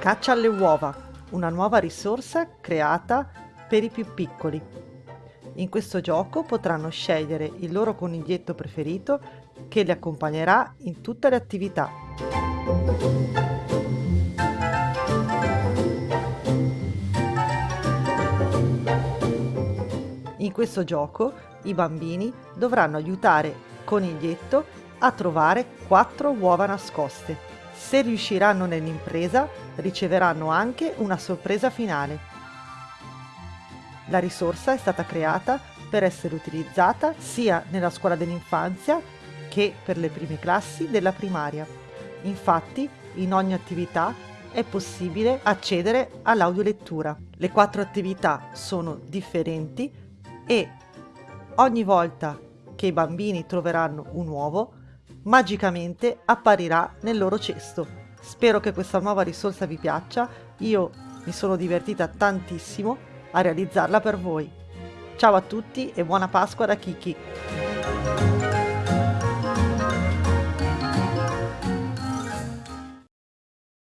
Caccia alle uova, una nuova risorsa creata per i più piccoli. In questo gioco potranno scegliere il loro coniglietto preferito che li accompagnerà in tutte le attività. In questo gioco i bambini dovranno aiutare Coniglietto a trovare quattro uova nascoste. Se riusciranno nell'impresa riceveranno anche una sorpresa finale. La risorsa è stata creata per essere utilizzata sia nella scuola dell'infanzia che per le prime classi della primaria. Infatti, in ogni attività è possibile accedere all'audiolettura. Le quattro attività sono differenti e ogni volta che i bambini troveranno un uovo, magicamente apparirà nel loro cesto. Spero che questa nuova risorsa vi piaccia, io mi sono divertita tantissimo a realizzarla per voi. Ciao a tutti e buona Pasqua da Kiki!